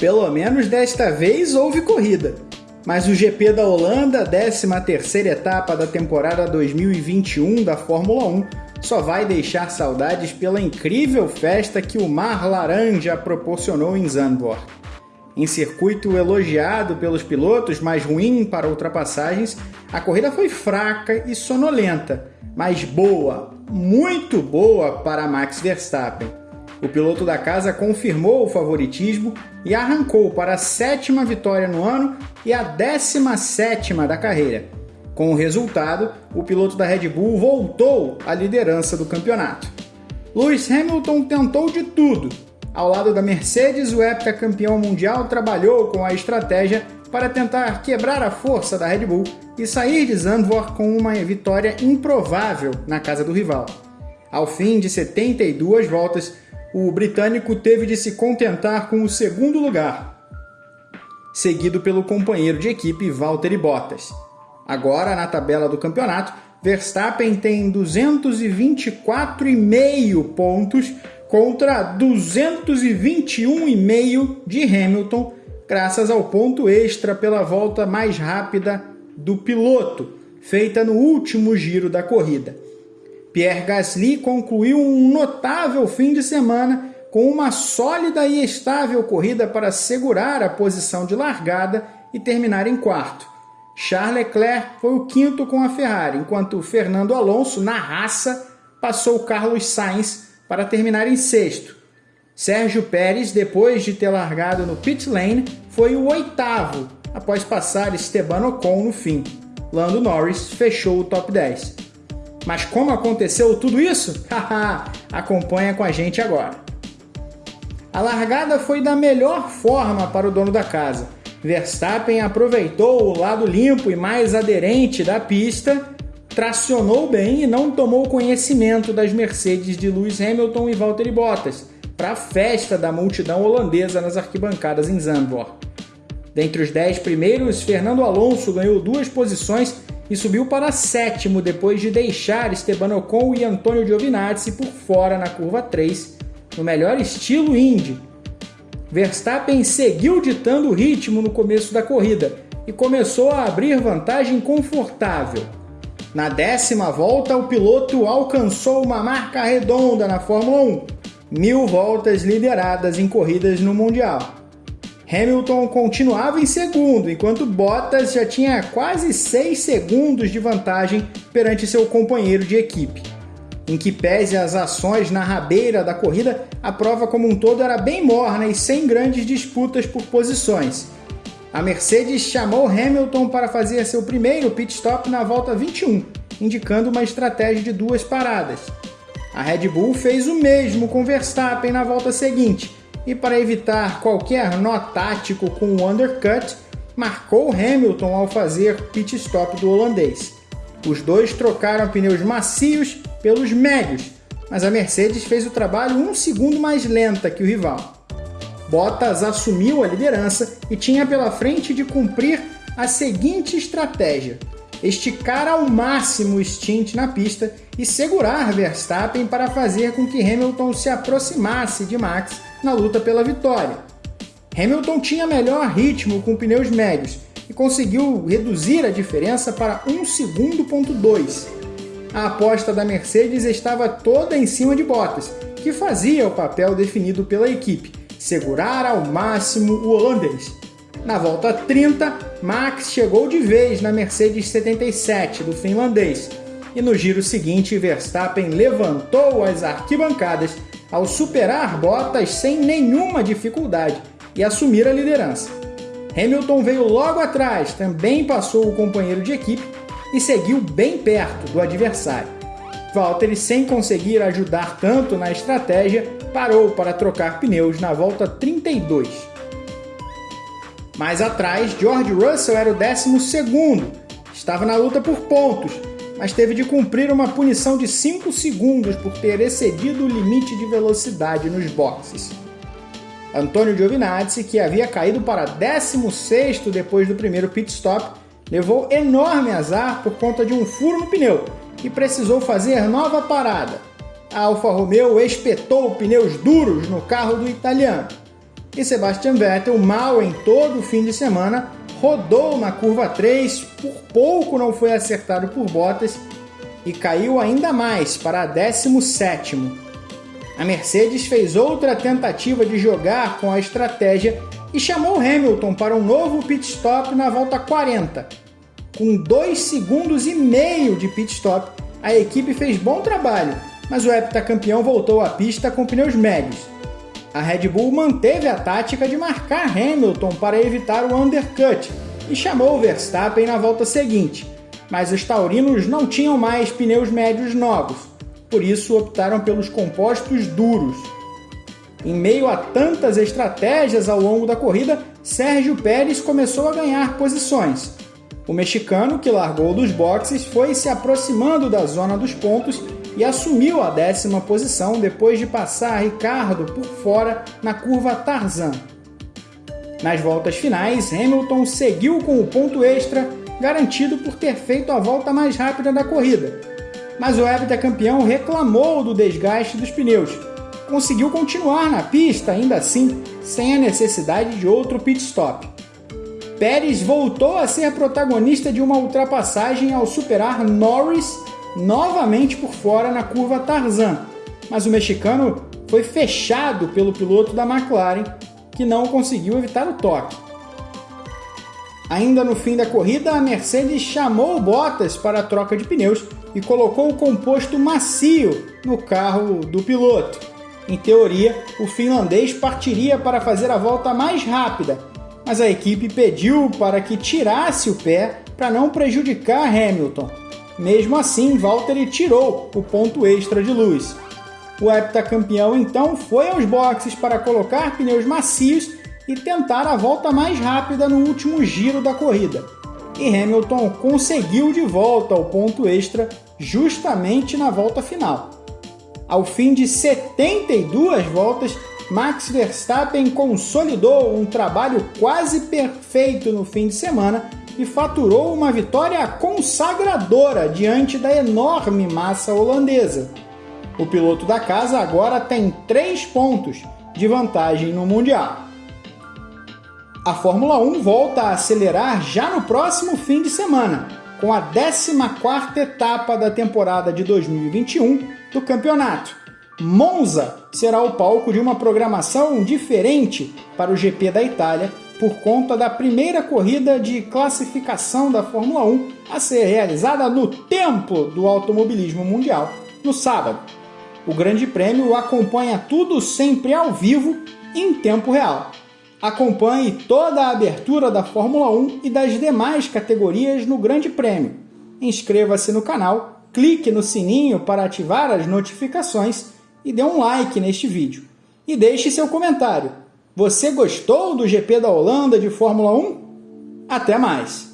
Pelo menos desta vez houve corrida. Mas o GP da Holanda, 13ª etapa da temporada 2021 da Fórmula 1, só vai deixar saudades pela incrível festa que o Mar Laranja proporcionou em Zandvoort. Em circuito elogiado pelos pilotos, mas ruim para ultrapassagens, a corrida foi fraca e sonolenta, mas boa, muito boa para Max Verstappen. O piloto da casa confirmou o favoritismo e arrancou para a sétima vitória no ano e a décima sétima da carreira. Com o resultado, o piloto da Red Bull voltou à liderança do campeonato. Lewis Hamilton tentou de tudo. Ao lado da Mercedes, o heptacampeão mundial trabalhou com a estratégia para tentar quebrar a força da Red Bull e sair de Zandvoort com uma vitória improvável na casa do rival. Ao fim de 72 voltas, o britânico teve de se contentar com o segundo lugar, seguido pelo companheiro de equipe Valtteri Bottas. Agora, na tabela do campeonato, Verstappen tem 224,5 pontos contra 221,5 de Hamilton, graças ao ponto extra pela volta mais rápida do piloto, feita no último giro da corrida. Pierre Gasly concluiu um notável fim de semana com uma sólida e estável corrida para segurar a posição de largada e terminar em quarto. Charles Leclerc foi o quinto com a Ferrari, enquanto Fernando Alonso, na raça, passou Carlos Sainz para terminar em sexto. Sérgio Pérez, depois de ter largado no pit lane, foi o oitavo, após passar Esteban Ocon no fim. Lando Norris fechou o top 10. Mas como aconteceu tudo isso? Acompanha com a gente agora. A largada foi da melhor forma para o dono da casa Verstappen aproveitou o lado limpo e mais aderente da pista, tracionou bem e não tomou conhecimento das Mercedes de Lewis Hamilton e Valtteri Bottas para a festa da multidão holandesa nas arquibancadas em Zandvoort. Dentre os dez primeiros, Fernando Alonso ganhou duas posições e subiu para sétimo depois de deixar Esteban Ocon e Antonio Giovinazzi por fora na curva 3, no melhor estilo Indy, Verstappen seguiu ditando o ritmo no começo da corrida e começou a abrir vantagem confortável. Na décima volta, o piloto alcançou uma marca redonda na Fórmula 1, mil voltas lideradas em corridas no Mundial. Hamilton continuava em segundo, enquanto Bottas já tinha quase 6 segundos de vantagem perante seu companheiro de equipe em que pese as ações na rabeira da corrida, a prova como um todo era bem morna e sem grandes disputas por posições. A Mercedes chamou Hamilton para fazer seu primeiro pit stop na volta 21, indicando uma estratégia de duas paradas. A Red Bull fez o mesmo com Verstappen na volta seguinte, e para evitar qualquer nó tático com o undercut, marcou Hamilton ao fazer pit stop do holandês. Os dois trocaram pneus macios pelos médios, mas a Mercedes fez o trabalho um segundo mais lenta que o rival. Bottas assumiu a liderança e tinha pela frente de cumprir a seguinte estratégia: esticar ao máximo o stint na pista e segurar Verstappen para fazer com que Hamilton se aproximasse de Max na luta pela vitória. Hamilton tinha melhor ritmo com pneus médios e conseguiu reduzir a diferença para 1 segundo ponto 2 a aposta da Mercedes estava toda em cima de Bottas, que fazia o papel definido pela equipe, segurar ao máximo o holandês. Na volta 30, Max chegou de vez na Mercedes 77 do finlandês, e no giro seguinte Verstappen levantou as arquibancadas ao superar Bottas sem nenhuma dificuldade e assumir a liderança. Hamilton veio logo atrás, também passou o companheiro de equipe e seguiu bem perto do adversário. Valtteri, sem conseguir ajudar tanto na estratégia, parou para trocar pneus na volta 32. Mais atrás, George Russell era o 12, estava na luta por pontos, mas teve de cumprir uma punição de 5 segundos por ter excedido o limite de velocidade nos boxes. Antonio Giovinazzi, que havia caído para 16 depois do primeiro pit stop, levou enorme azar por conta de um furo no pneu e precisou fazer nova parada. A Alfa Romeo espetou pneus duros no carro do italiano. E Sebastian Vettel, mal em todo o fim de semana, rodou na curva 3, por pouco não foi acertado por Bottas e caiu ainda mais para 17. A Mercedes fez outra tentativa de jogar com a estratégia e chamou Hamilton para um novo pit stop na volta 40. Com 2 segundos e meio de pit stop, a equipe fez bom trabalho, mas o heptacampeão voltou à pista com pneus médios. A Red Bull manteve a tática de marcar Hamilton para evitar o undercut e chamou Verstappen na volta seguinte, mas os taurinos não tinham mais pneus médios novos, por isso optaram pelos compostos duros. Em meio a tantas estratégias ao longo da corrida, Sérgio Pérez começou a ganhar posições. O mexicano, que largou dos boxes, foi se aproximando da zona dos pontos e assumiu a décima posição depois de passar Ricardo por fora na curva Tarzan. Nas voltas finais, Hamilton seguiu com o ponto extra, garantido por ter feito a volta mais rápida da corrida. Mas o heptacampeão reclamou do desgaste dos pneus. Conseguiu continuar na pista, ainda assim, sem a necessidade de outro pit stop. Pérez voltou a ser protagonista de uma ultrapassagem ao superar Norris novamente por fora na curva Tarzan, mas o mexicano foi fechado pelo piloto da McLaren, que não conseguiu evitar o toque. Ainda no fim da corrida, a Mercedes chamou Bottas para a troca de pneus e colocou o composto macio no carro do piloto. Em teoria, o finlandês partiria para fazer a volta mais rápida, mas a equipe pediu para que tirasse o pé para não prejudicar Hamilton. Mesmo assim, Valtteri tirou o ponto extra de luz. O heptacampeão então foi aos boxes para colocar pneus macios e tentar a volta mais rápida no último giro da corrida. E Hamilton conseguiu de volta o ponto extra justamente na volta final. Ao fim de 72 voltas, Max Verstappen consolidou um trabalho quase perfeito no fim de semana e faturou uma vitória consagradora diante da enorme massa holandesa. O piloto da casa agora tem três pontos de vantagem no Mundial. A Fórmula 1 volta a acelerar já no próximo fim de semana, com a 14ª etapa da temporada de 2021 do campeonato. Monza será o palco de uma programação diferente para o GP da Itália por conta da primeira corrida de classificação da Fórmula 1 a ser realizada no Templo do Automobilismo Mundial no sábado. O Grande Prêmio acompanha tudo sempre ao vivo em tempo real. Acompanhe toda a abertura da Fórmula 1 e das demais categorias no Grande Prêmio. Inscreva-se no canal, clique no sininho para ativar as notificações e dê um like neste vídeo. E deixe seu comentário. Você gostou do GP da Holanda de Fórmula 1? Até mais!